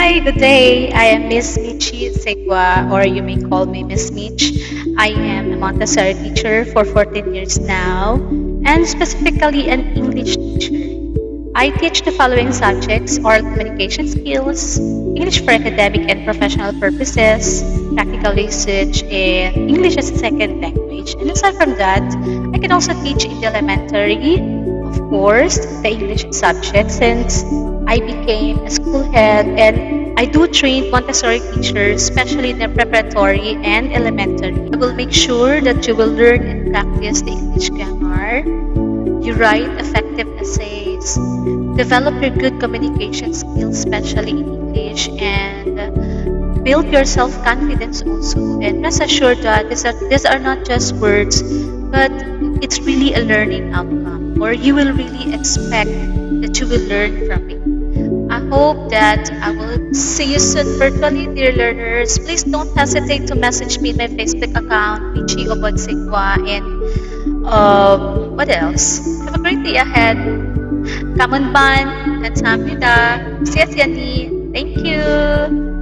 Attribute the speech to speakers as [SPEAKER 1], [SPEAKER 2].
[SPEAKER 1] Hi, good day. I am Miss Michi Segua, or you may call me Miss Mich. I am a Montessori teacher for 14 years now, and specifically an English teacher. I teach the following subjects oral communication skills, English for academic and professional purposes, practical usage, and English as a second language. And aside from that, I can also teach in the elementary, of course, the English subject since I became a school head and I do train Montessori teachers, especially in the preparatory and elementary. I will make sure that you will learn and practice the English grammar. You write effective essays, develop your good communication skills, especially in English, and build your self-confidence also. And rest assured that these are, these are not just words, but it's really a learning outcome, or you will really expect that you will learn from it. Hope that I will see you soon virtually, dear learners. Please don't hesitate to message me in my Facebook account, Michi Obonsigwa, and um, what else? Have a great day ahead. Kamunban, Kamsahamnida, Siasyani. Thank you.